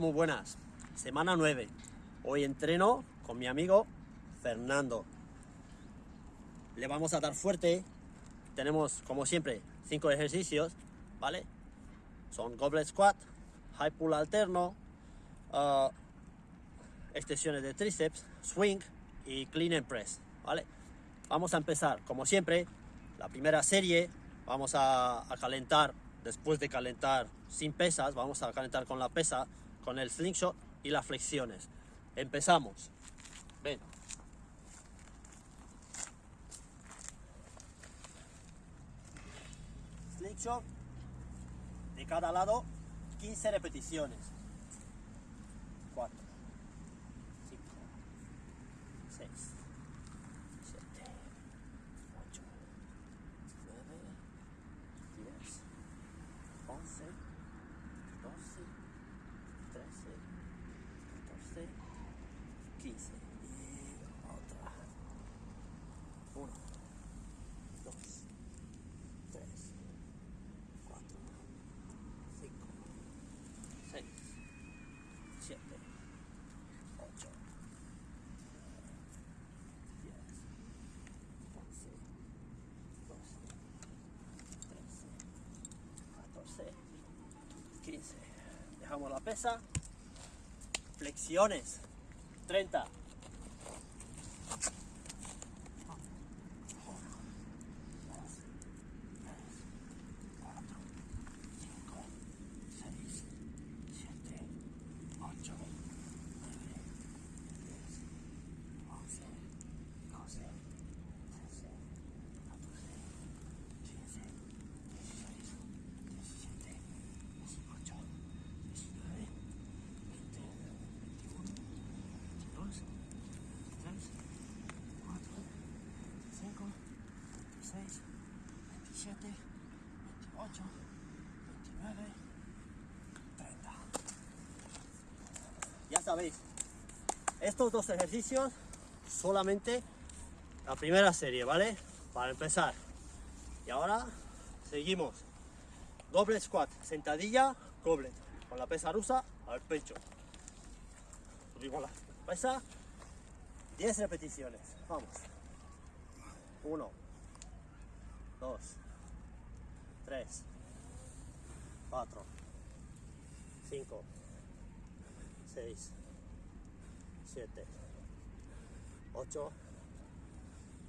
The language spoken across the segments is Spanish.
Muy buenas. Semana 9. Hoy entreno con mi amigo Fernando. Le vamos a dar fuerte. Tenemos, como siempre, 5 ejercicios, ¿vale? Son goblet squat, high pull alterno, uh, extensiones de tríceps, swing y clean and press, ¿vale? Vamos a empezar, como siempre, la primera serie. Vamos a calentar, después de calentar sin pesas, vamos a calentar con la pesa, con el slingshot y las flexiones. Empezamos. Ven. Slingshot de cada lado 15 repeticiones. 4, 5, 6, 7, 8, 9, 10, 11, 12, 13, 14, 15. Y otra. 1, 2, 3, 4, 5, 6, 7, 8, 10, 11, 12, 13, 14, 15. Dejamos la pesa. Flexiones. 30. seis, siete, ocho, nueve, diez, once, doce, trece, catorce, quince, dieciséis, diecisiete, dieciocho, diecinueve, veinte, veintiuno, veintidós, veintitrés, veinticuatro, veinticinco, veintiséis, veintisiete, veintiocho, veintinueve, 30. Sabéis, estos dos ejercicios solamente la primera serie, ¿vale? Para empezar. Y ahora seguimos. Goblet squat, sentadilla, goblet. Con la pesa rusa al pecho. Subimos la pesa. 10 repeticiones. Vamos. 1, 2, 3, 4, 5, 6, 7, 8,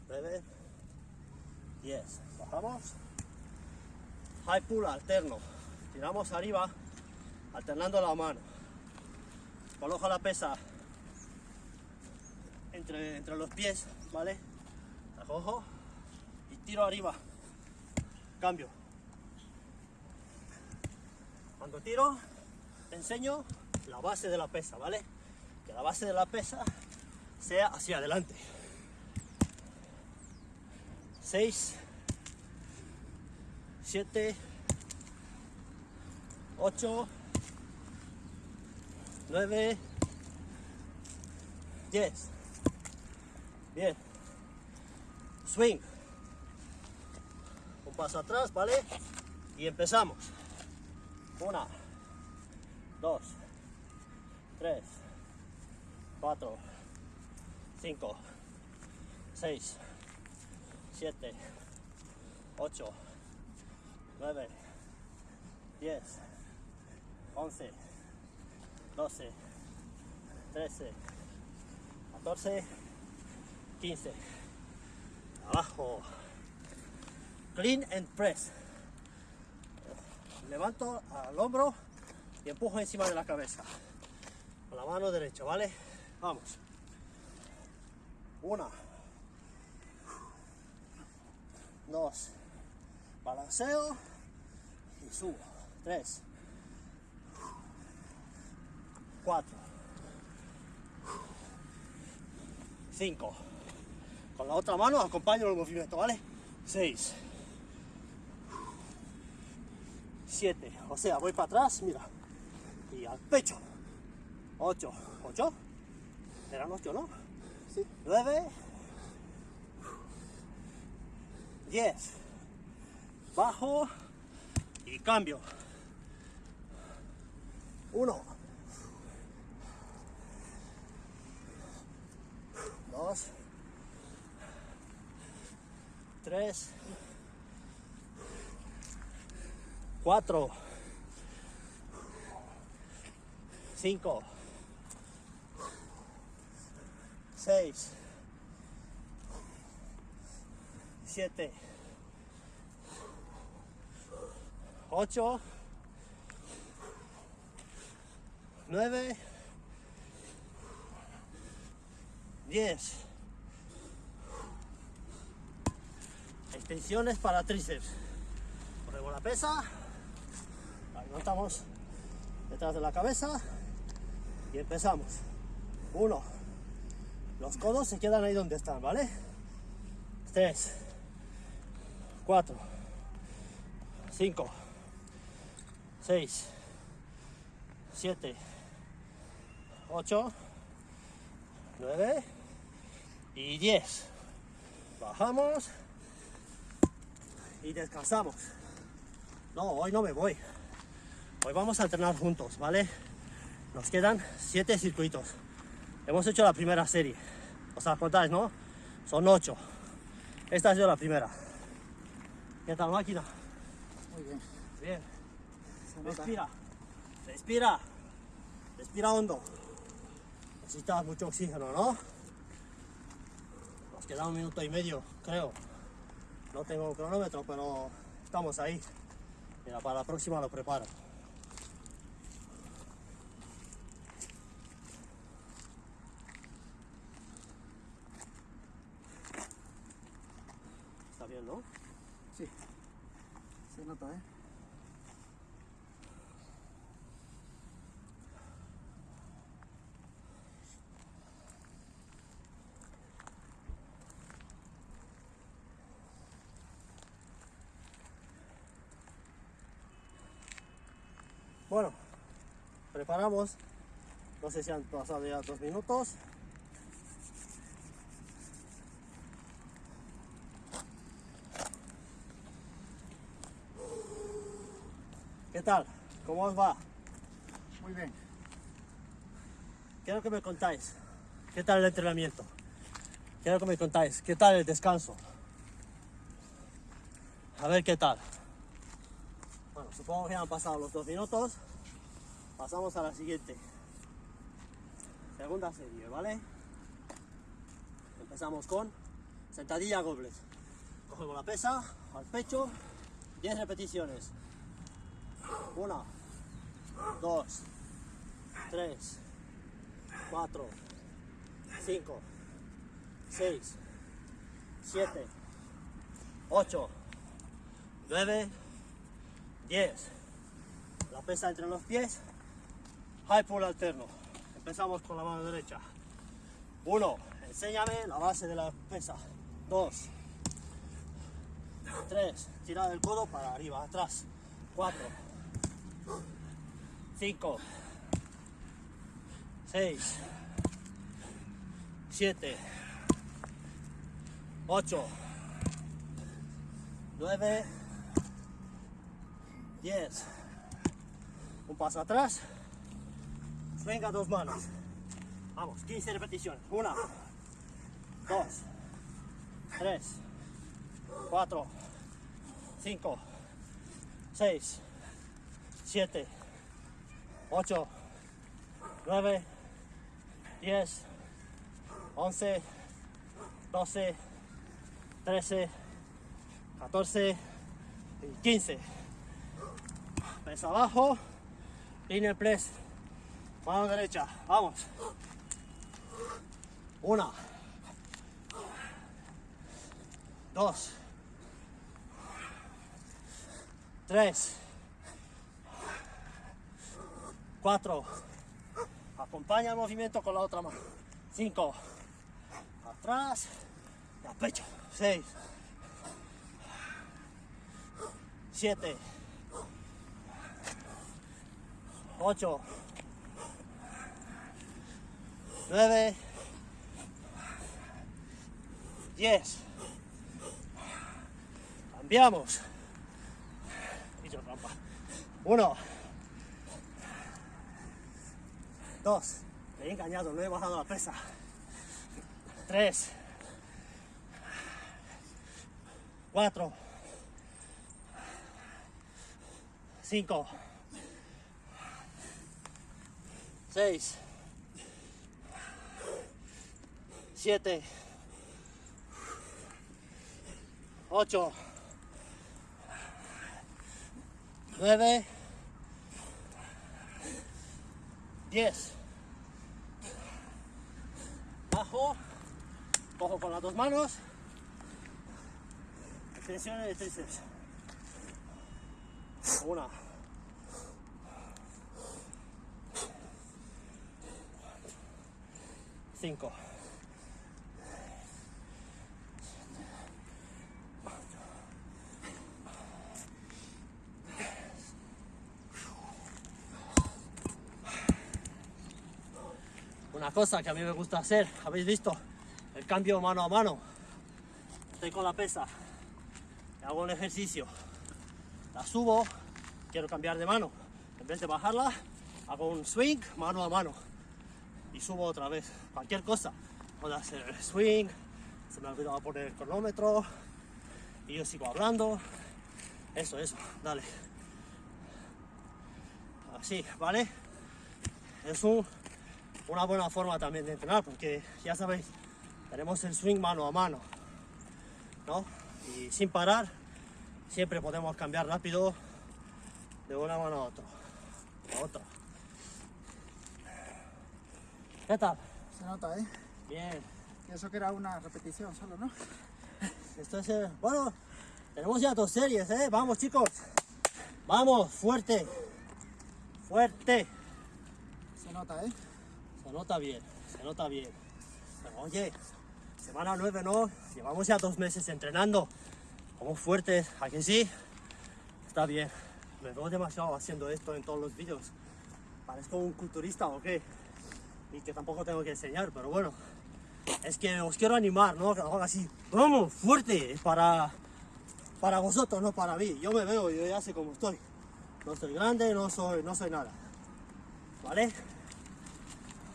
9, 10. Bajamos. High pull alterno. Tiramos arriba, alternando la mano. Coloco la pesa entre, entre los pies, ¿vale? La cojo y tiro arriba. Cambio. Cuando tiro, te enseño la base de la pesa, ¿vale? Que la base de la pesa sea hacia adelante. 6, 7, 8, 9, 10. Bien. Swing. Un paso atrás, ¿vale? Y empezamos. Una, dos, tres, cuatro, cinco, seis, siete, ocho, nueve, diez, once, doce, trece, catorce, quince. Abajo. Clean and press levanto al hombro y empujo encima de la cabeza. Con la mano derecha, ¿vale? Vamos. Una. Dos. Balanceo y subo. Tres. Cuatro. Cinco. Con la otra mano acompaño el movimiento, ¿vale? Seis. 7, o sea, voy para atrás, mira, y al pecho, 8, 8, eran 8, ¿no? Sí. 9. 10. Bajo y cambio. 1. 2. 3. 4. 5 seis, siete, ocho, nueve, diez. Extensiones para tríceps. Ponemos la pesa, la detrás de la cabeza y empezamos. Uno. Los codos se quedan ahí donde están, ¿vale? Tres. Cuatro. Cinco. Seis. Siete. Ocho. Nueve. Y diez. Bajamos. Y descansamos. No, hoy no me voy. Hoy vamos a entrenar juntos, ¿vale? Nos quedan siete circuitos. Hemos hecho la primera serie. ¿Os sea, contáis, no? Son ocho. Esta ha sido la primera. ¿Qué tal, máquina? Muy bien. Bien. Respira. Respira. Respira hondo. Necesitas mucho oxígeno, ¿no? Nos queda un minuto y medio, creo. No tengo cronómetro, pero estamos ahí. Mira, para la próxima lo preparo. Está bien, ¿no? Sí. Se nota, ¿eh? Bueno, preparamos. No sé si han pasado ya dos minutos. ¿Qué tal? ¿Cómo os va? Muy bien. Quiero que me contáis. ¿Qué tal el entrenamiento? Quiero que me contáis. ¿Qué tal el descanso? A ver qué tal. Bueno, supongo que ya han pasado los dos minutos. Pasamos a la siguiente. Segunda serie, ¿vale? Empezamos con sentadilla goblet. Cogemos la pesa al pecho, 10 repeticiones. Una, dos, tres, cuatro, cinco, seis, siete, ocho, nueve, diez. La pesa entre los pies, high pull alterno. Empezamos con la mano derecha. Uno, enséñame la base de la pesa. Dos, tres, tira del codo para arriba, atrás. Cuatro, cinco, seis, siete, ocho, nueve, diez. Un paso atrás. Venga, dos manos. Vamos, 15 repeticiones. Una, dos, tres, cuatro, cinco, seis, siete, ocho, nueve, diez, once, doce, trece, catorce y quince. Pesa abajo, inner press, mano derecha, vamos. Una, dos, tres, cuatro. Acompaña el movimiento con la otra mano. Cinco, atrás y al pecho. Seis, siete, ocho, nueve, diez. Cambiamos. Hizo trampa. Uno. Dos. Me he engañado, no he bajado la pesa. Tres. Cuatro. Cinco. Seis. Siete. Ocho. Nueve. Diez. Bajo. Cojo con las dos manos. Extensiones de tríceps. Una. Cinco. Una cosa que a mí me gusta hacer, habéis visto, el cambio mano a mano. Estoy con la pesa, hago un ejercicio, la subo, quiero cambiar de mano. En vez de bajarla, hago un swing mano a mano y subo otra vez. Cualquier cosa, puedo hacer el swing, se me ha olvidado poner el cronómetro y yo sigo hablando. Eso, eso, dale. Así, ¿vale? Es un una buena forma también de entrenar porque ya sabéis, tenemos el swing mano a mano, ¿no? Y sin parar, siempre podemos cambiar rápido de una mano a otra. A otra. ¿Qué tal? Se nota, ¿eh? Bien. Y eso que era una repetición solo, ¿no? Esto es, eh, bueno, tenemos ya dos series, ¿eh? Vamos chicos. Vamos, fuerte. Fuerte. Se nota, ¿eh? Se nota bien, se nota bien. Pero oye, semana 9 no, llevamos ya dos meses entrenando. Como fuertes, ¿a sí? Está bien. Me veo demasiado haciendo esto en todos los vídeos. Parezco un culturista o qué. Y que tampoco tengo que enseñar, pero bueno. Es que os quiero animar, ¿no? Que lo haga así. Vamos, fuerte, para, para vosotros, no para mí. Yo me veo, yo ya sé cómo estoy. No soy grande, no soy, no soy nada. ¿Vale?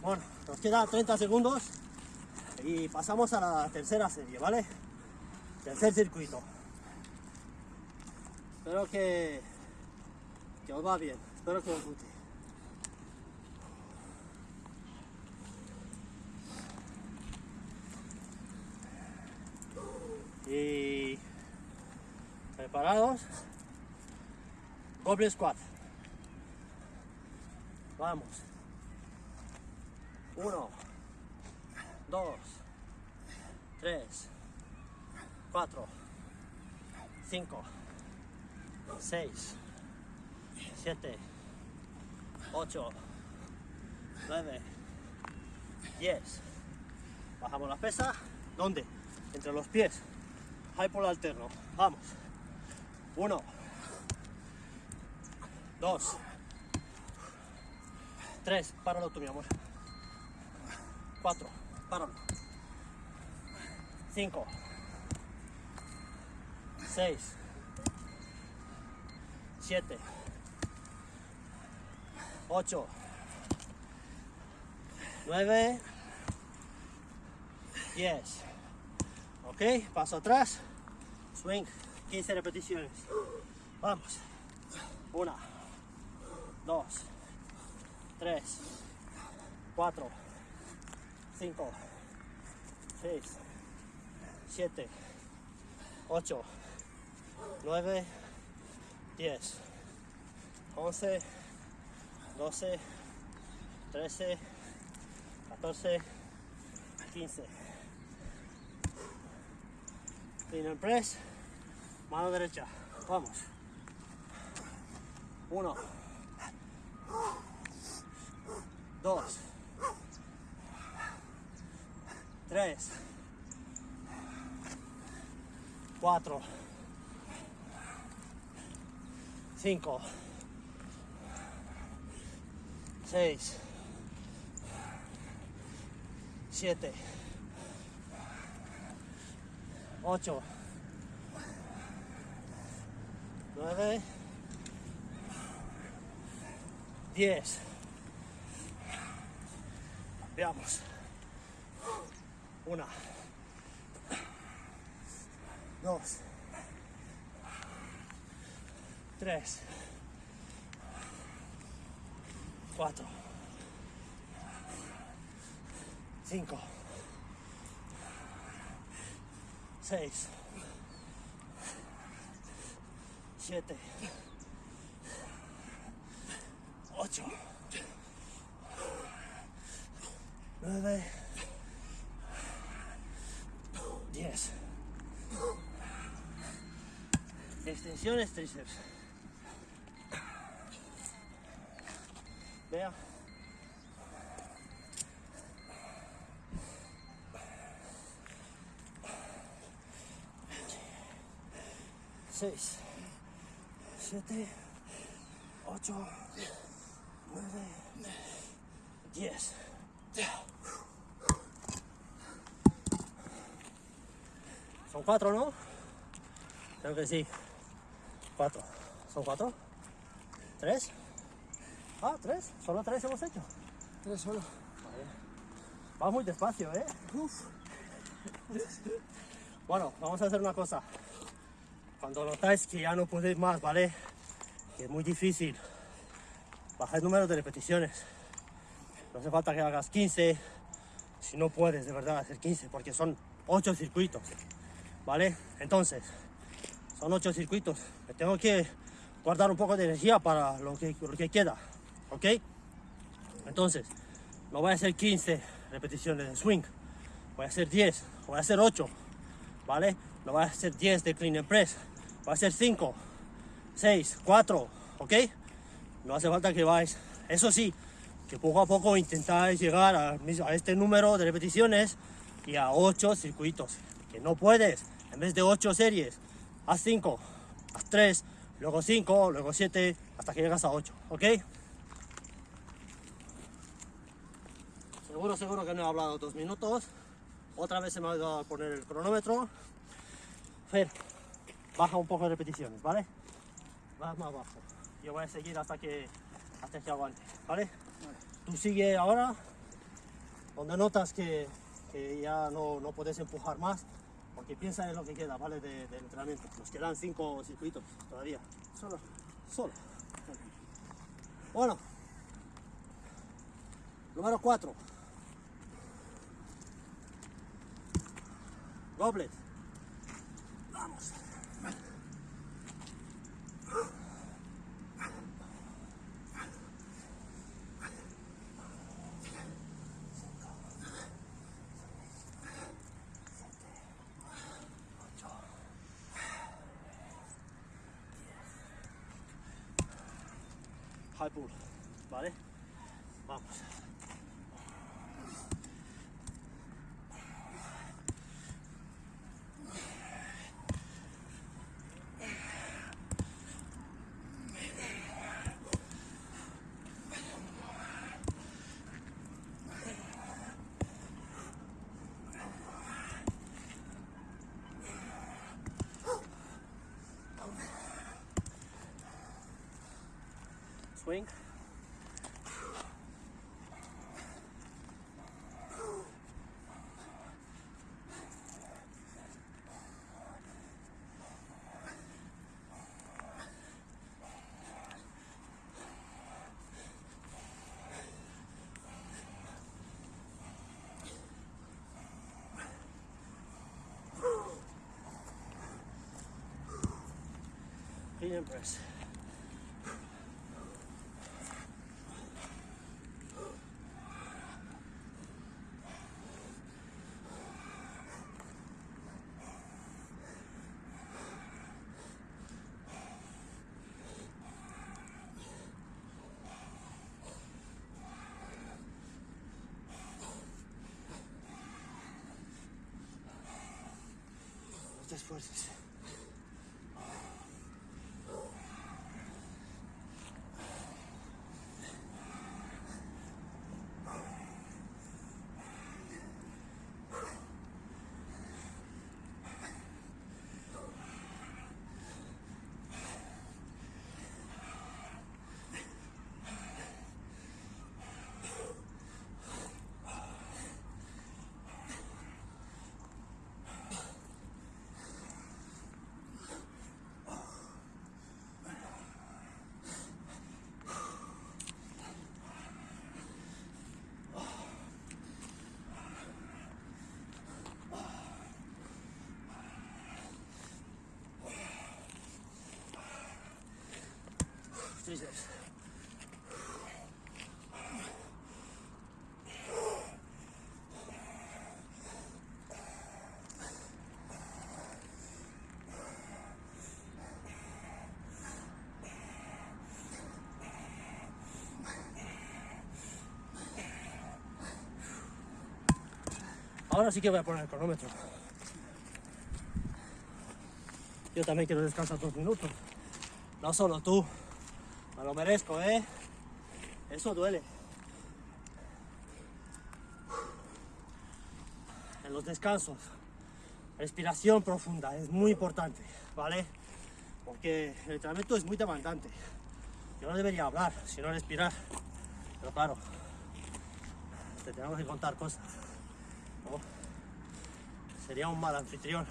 Bueno, nos queda 30 segundos y pasamos a la tercera serie, ¿vale? Tercer circuito. Espero que, que os va bien, espero que os guste. Y preparados. Goblet squat. Vamos. Uno, dos, tres, cuatro, cinco, seis, siete, ocho, nueve, diez. Bajamos la pesa. ¿Dónde? Entre los pies. High pull alterno. Vamos. Uno, dos, tres. Páralo tú, mi amor. 4, páralo. 5, 6, 7, 8, 9, 10. Ok, paso atrás, swing, 15 repeticiones. Vamos. 1, 2, 3, 4, 5, 6, 7, 8, 9, 10, 11, 12, 13, 14, 15. Clean and press, mano derecha. Vamos. 1, 2, tres, cuatro, cinco, seis, siete, ocho, nueve, diez. Veamos. Una. Dos. Tres. Cuatro. Cinco. Seis. Siete. Ocho. Nueve. Diez. Extensiones tríceps. Vea. Seis, siete, ocho, nueve, diez. Son cuatro, ¿no? Creo que sí. Cuatro. ¿Son cuatro? ¿Tres? Ah, tres. Solo tres hemos hecho. Tres solo. Va muy despacio, ¿eh? Uf. Bueno, vamos a hacer una cosa. Cuando notáis que ya no podéis más, ¿vale? Que es muy difícil. Baja el número de repeticiones. No hace falta que hagas 15. Si no puedes de verdad hacer 15, porque son 8 circuitos. ¿Vale? Entonces, son 8 circuitos. Me tengo que guardar un poco de energía para lo que, lo que queda. ¿Ok? Entonces, no voy a hacer 15 repeticiones de swing. Voy a hacer 10. Voy a hacer 8. ¿Vale? No voy a hacer 10 de clean and press. Voy a hacer 5, 6, 4. ¿Ok? No hace falta que vais. Eso sí, que poco a poco intentáis llegar a, a este número de repeticiones y a 8 circuitos. Que no puedes. En vez de 8 series, haz 5, haz 3, luego 5, luego 7, hasta que llegas a 8. ¿Ok? Seguro, seguro que no he hablado dos minutos. Otra vez se me ha olvidado poner el cronómetro. Fer, baja un poco de repeticiones, ¿vale? Vas más bajo. Yo voy a seguir hasta que, hasta que aguante, ¿vale? Tú sigue ahora, donde notas que, que ya no, no puedes empujar más, porque piensa en lo que queda, ¿vale? De, entrenamiento. Nos quedan cinco circuitos todavía. Solo. Solo. Bueno. Número 4. Goblet. Swing. Clean. No te esfuerces. Ahora sí que voy a poner el cronómetro. Yo también quiero descansar dos minutos. No solo tú. Lo merezco, ¿eh? Eso duele. En los descansos, respiración profunda es muy importante, ¿vale? Porque el entrenamiento es muy demandante. Yo no debería hablar, sino respirar. Pero claro, te tenemos que contar cosas. Sería un mal anfitrión.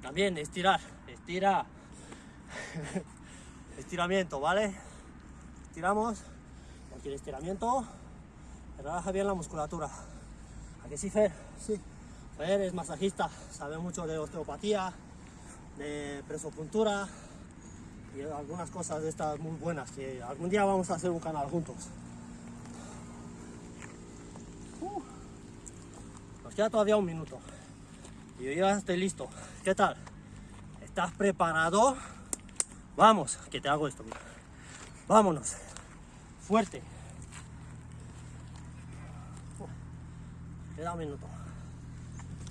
También estirar, estira. Estiramiento, ¿vale? Estiramos, aquí el estiramiento, relaja bien la musculatura. ¿A que sí, Fer? Sí. Fer es masajista, sabe mucho de osteopatía, de presopuntura y algunas cosas de estas muy buenas que algún día vamos a hacer un canal juntos. Uh. Nos queda todavía un minuto y yo ya estoy listo. ¿Qué tal? ¿Estás preparado? Vamos, que te hago esto. mira. Vámonos. Fuerte. Queda un minuto.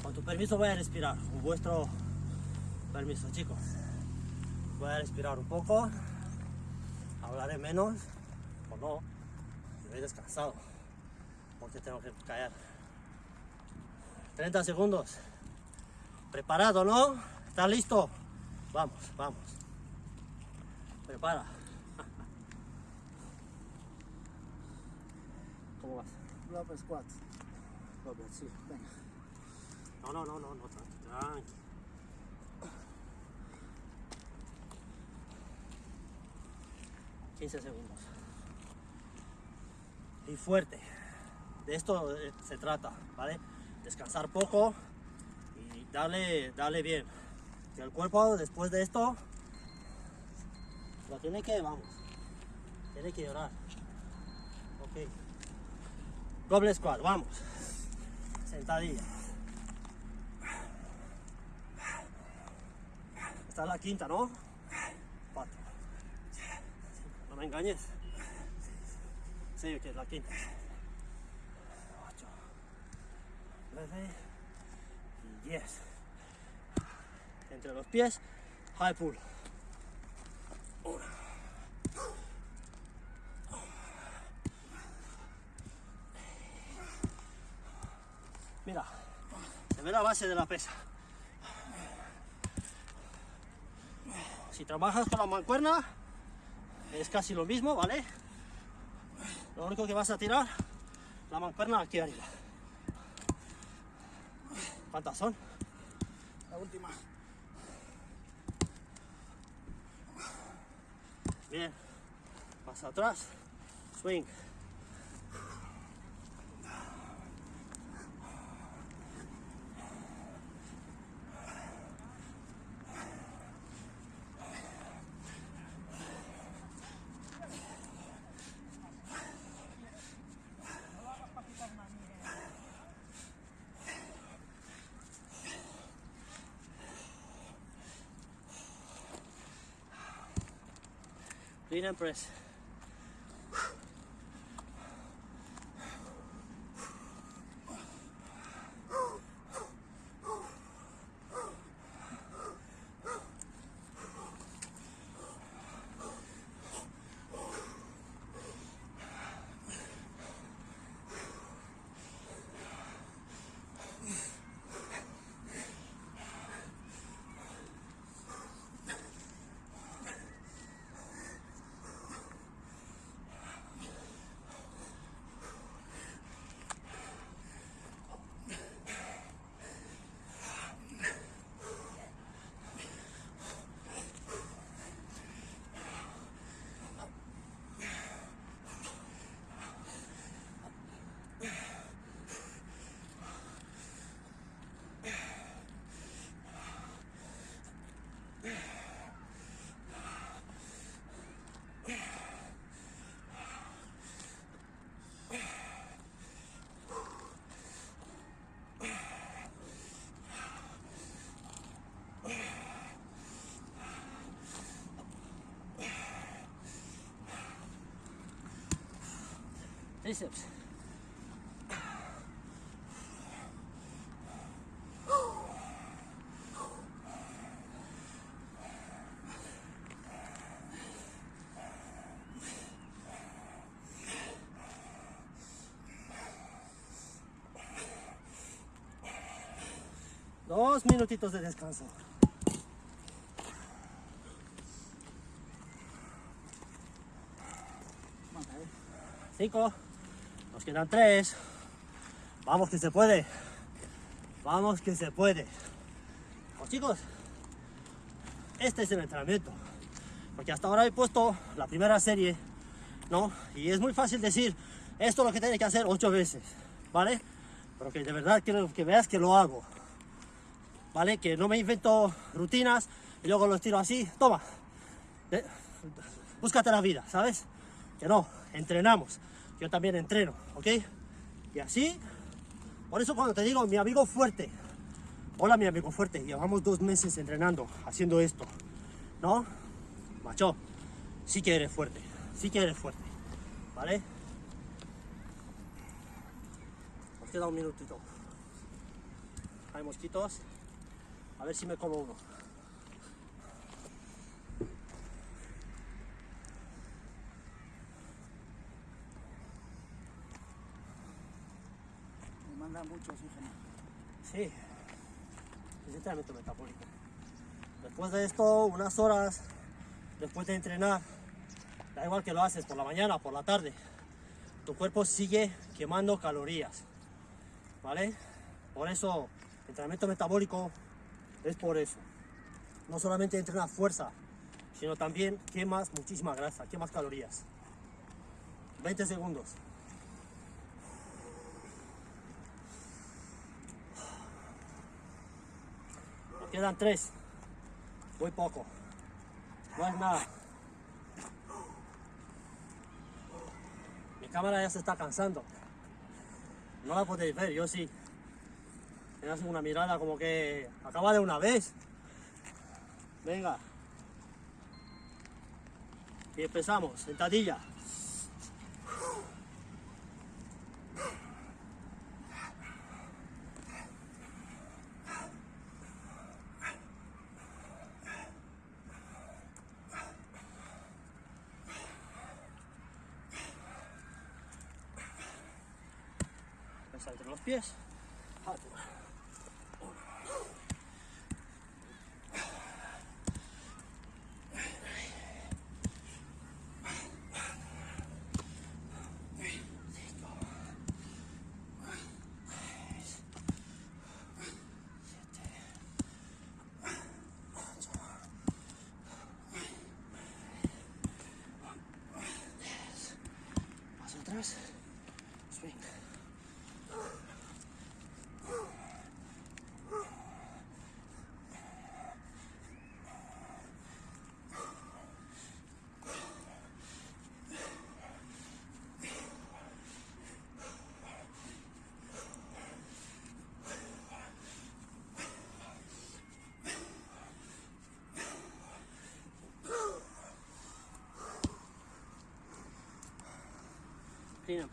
Con tu permiso voy a respirar. Con vuestro permiso, chicos. Voy a respirar un poco. Hablaré menos. O no. Estoy descansado. Porque tengo que callar. 30 segundos. Preparado, ¿no? ¿Estás listo? Vamos, vamos. Prepara. ¿Cómo vas? Glove squat. Dobla, sí. Venga. No, no, no, no, no, tranqui, tranqui. Quince segundos. Y fuerte. De esto eh, se trata, ¿vale? Descansar poco y darle, darle bien. Que el cuerpo después de esto lo tiene que, vamos, tiene que llorar. Ok. Doble squat, vamos. Sentadilla. Esta es la quinta, ¿no? Cuatro. No me engañes. Sí, que es la quinta. Ocho. Nueve. Y diez. Entre los pies, high pull. Mira, se ve la base de la pesa. Si trabajas con la mancuerna, es casi lo mismo, ¿vale? Lo único que vas a tirar, la mancuerna aquí arriba. ¿Cuántas son? La última. Bien. Más atrás. Swing. Clean and press. Dos minutitos de descanso. Cinco. Nos quedan tres. Vamos que se puede. Vamos que se puede. Pues chicos, este es el entrenamiento. Porque hasta ahora he puesto la primera serie, ¿no? Y es muy fácil decir, esto es lo que tienes que hacer ocho veces, ¿vale? Pero que de verdad quiero que veas que lo hago. ¿Vale? Que no me invento rutinas y luego los tiro así. Toma. Búscate la vida, ¿sabes? Que no, entrenamos. Yo también entreno, ¿ok? Y así, por eso cuando te digo mi amigo fuerte, hola mi amigo fuerte, llevamos dos meses entrenando, haciendo esto, ¿no? Macho, sí que eres fuerte, sí que eres fuerte, ¿vale? Nos queda un minutito. Hay mosquitos, a ver si me como uno. Me manda Sí, es entrenamiento metabólico. Después de esto, unas horas, después de entrenar, da igual que lo haces por la mañana o por la tarde, tu cuerpo sigue quemando calorías, ¿vale? Por eso, entrenamiento metabólico es por eso. No solamente entrenas fuerza, sino también quemas muchísima grasa, quemas calorías. 20 segundos. Quedan tres. Muy poco. No es nada. Mi cámara ya se está cansando. No la podéis ver, yo sí. Me una mirada como que acaba de una vez. Venga. Y empezamos. Sentadilla. Pesa entre los pies. Altura. Hacia atrás. Swing. Clean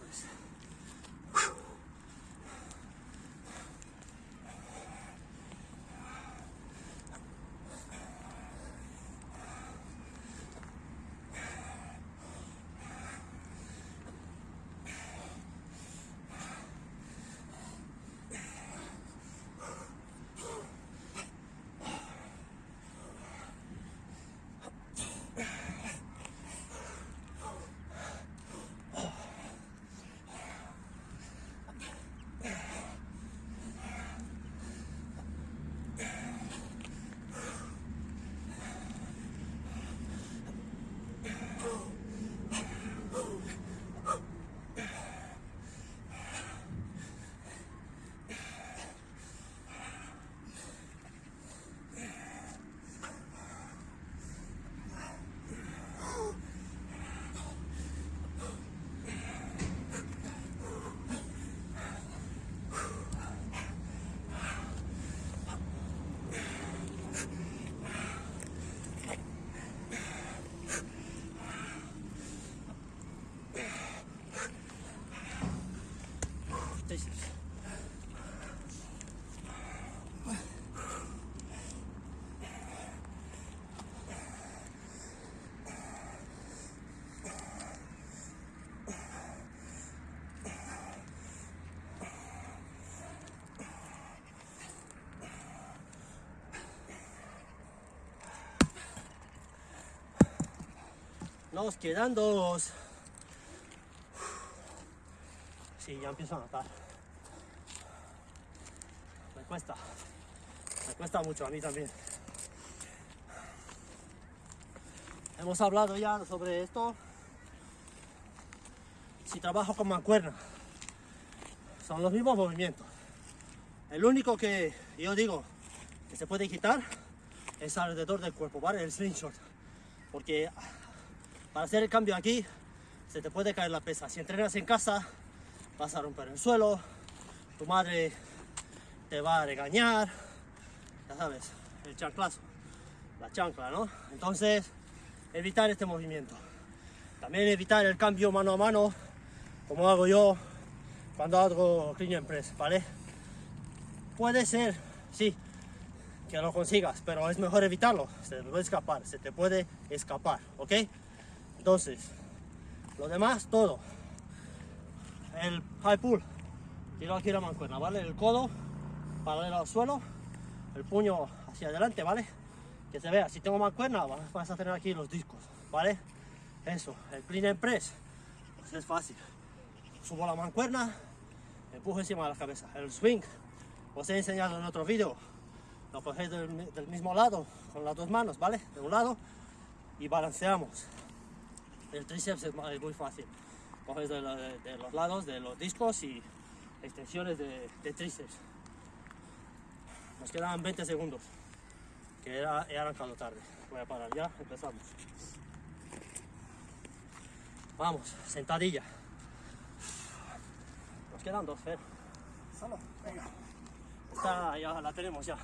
Nos quedan dos. Sí, ya empiezo a notar. Me cuesta. Me cuesta mucho a mí también. Hemos hablado ya sobre esto. Si trabajo con mancuerna, son los mismos movimientos. El único que yo digo que se puede quitar es alrededor del cuerpo, ¿vale? El slingshot. Porque para hacer el cambio aquí se te puede caer la pesa. Si entrenas en casa vas a romper el suelo, tu madre te va a regañar, ya sabes, el chanclazo, la chancla, ¿no? Entonces, evitar este movimiento. También evitar el cambio mano a mano, como hago yo cuando hago clean and press, ¿vale? Puede ser, sí, que lo consigas, pero es mejor evitarlo. Se te puede escapar, se te puede escapar, ¿ok? Entonces, lo demás, todo. El high pull, tiro aquí la mancuerna, ¿vale? El codo paralelo al suelo, el puño hacia adelante, ¿vale? Que se vea, si tengo mancuerna, vas a tener aquí los discos, ¿vale? Eso, el clean and press, pues es fácil. Subo la mancuerna, empujo encima de la cabeza. El swing, os he enseñado en otro vídeo, lo cogéis del, del, mismo lado, con las dos manos, ¿vale? De un lado, y balanceamos. El tríceps es muy fácil. Coges de, de, de los lados, de los discos y extensiones de, de tríceps. Nos quedan 20 segundos, que era, he arrancado tarde. Voy a parar ya, empezamos. Vamos, sentadilla. Nos quedan dos, Fer. Solo, venga. Esta ya la tenemos ya.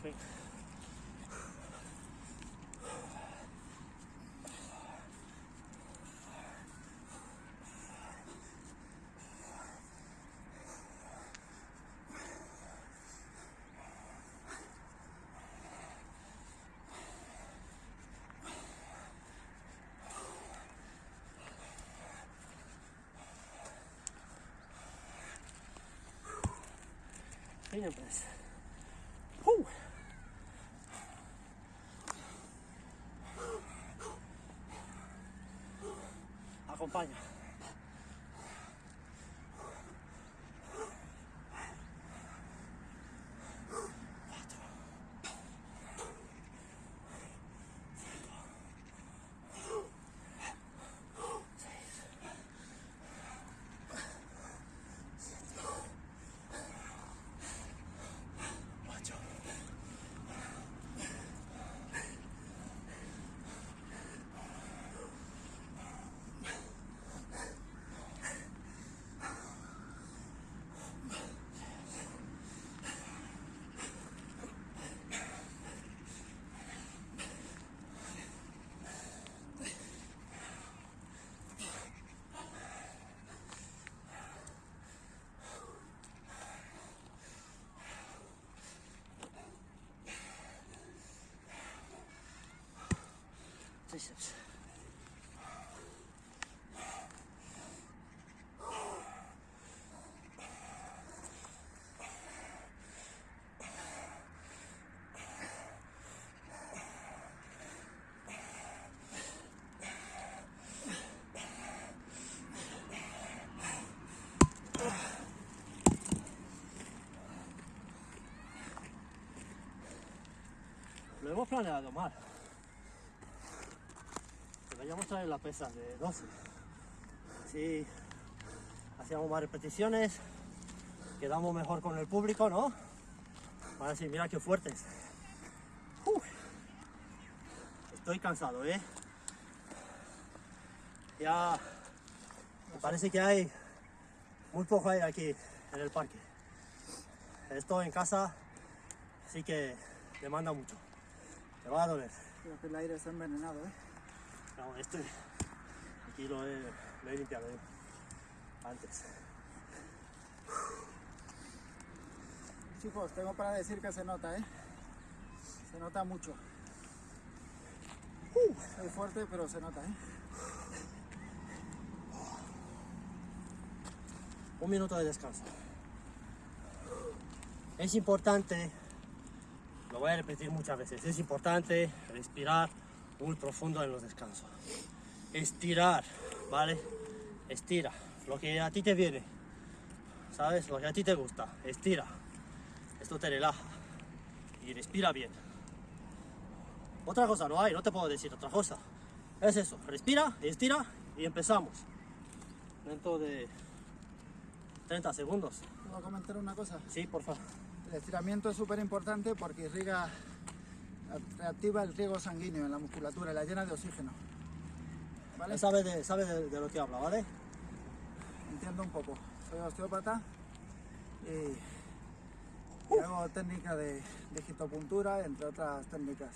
Swing. Clean and press. Acompaña. Tríceps. Lo hemos planeado mal. Traer la pesa de 12. Así hacíamos más repeticiones, quedamos mejor con el público, ¿no? Van a decir, mira qué fuertes. Estoy cansado, ¿eh? Ya Parece que hay muy poco aire aquí en el parque. Estoy en casa, así que demanda mucho. Te va a doler. Creo que el aire está envenenado, ¿eh? No, este aquí lo he, lo he limpiado yo antes. Chicos, tengo para decir que se nota, ¿eh? Se nota mucho. Es fuerte, pero se nota, ¿eh? Un minuto de descanso. Es importante, lo voy a repetir muchas veces, es importante respirar muy profundo en los descansos. Estirar, ¿vale? Estira, lo que a ti te viene, ¿sabes? Lo que a ti te gusta, estira. Esto te relaja y respira bien. Otra cosa no hay, no te puedo decir otra cosa. Es eso, respira, estira y empezamos. Dentro de 30 segundos. ¿Puedo comentar una cosa? Sí, por favor. El estiramiento es súper importante porque irriga, reactiva el riego sanguíneo en la musculatura y la llena de oxígeno. ¿Vale? De, sabe de, de lo que habla, ¿vale? Entiendo un poco. Soy osteópata y, y hago técnica de digitopuntura, entre otras técnicas.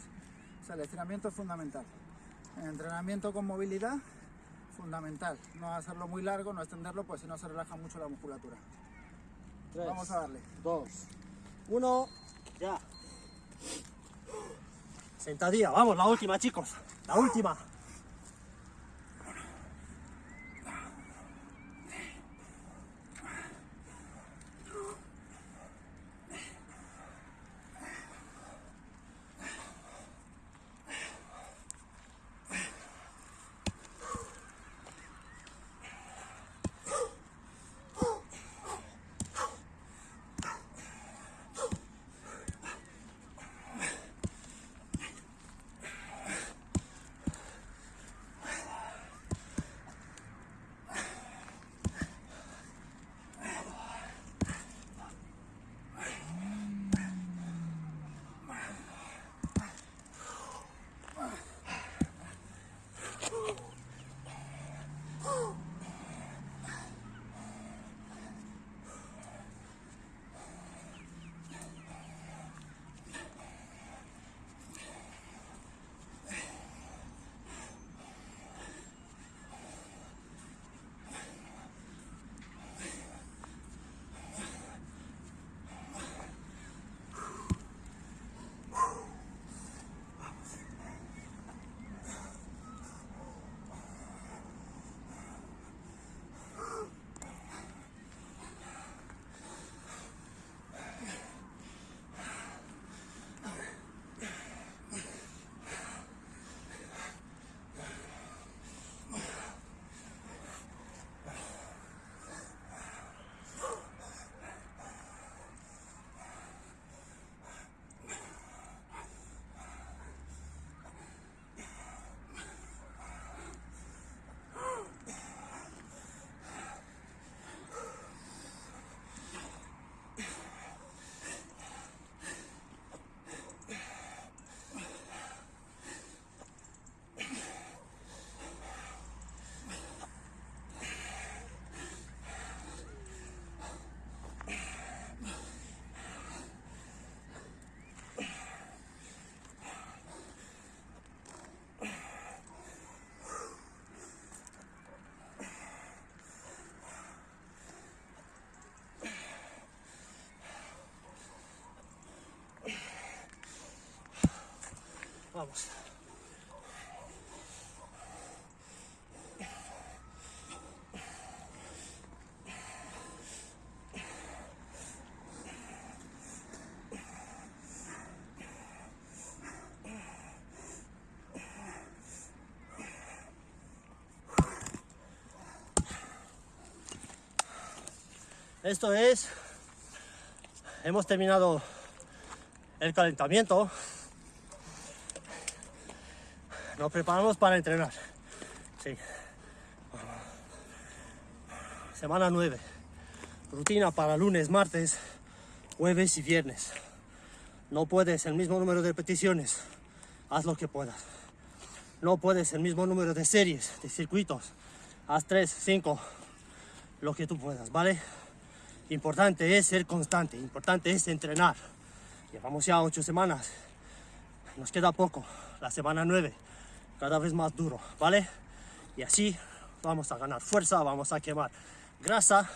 O sea, el estiramiento es fundamental. En entrenamiento con movilidad, fundamental. No hacerlo muy largo, no extenderlo, pues si no se relaja mucho la musculatura. Tres, Vamos a darle. dos, uno, ya. Sentadilla, vamos, la última, chicos. La última. Vamos. Esto es, hemos terminado el calentamiento. Nos preparamos para entrenar. Sí. Semana 9. Rutina para lunes, martes, jueves y viernes. No puedes el mismo número de repeticiones. Haz lo que puedas. No puedes el mismo número de series, de circuitos. Haz 3, 5, lo que tú puedas, ¿vale? Importante es ser constante, importante es entrenar. Llevamos ya ocho semanas, nos queda poco, la semana nueve, cada vez más duro, ¿vale? Y así vamos a ganar fuerza, vamos a quemar grasa.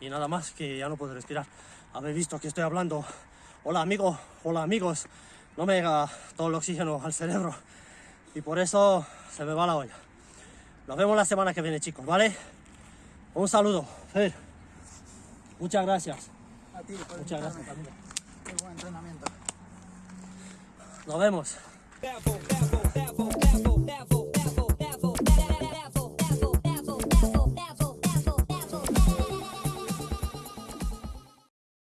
Y nada más que ya no puedo respirar. Habéis visto que estoy hablando. Hola amigo, hola amigos. No me llega todo el oxígeno al cerebro. Y por eso se me va la olla. Nos vemos la semana que viene, chicos, ¿vale? Un saludo. Fer. Muchas gracias. A ti Muchas gracias. Qué buen entrenamiento. Nos vemos.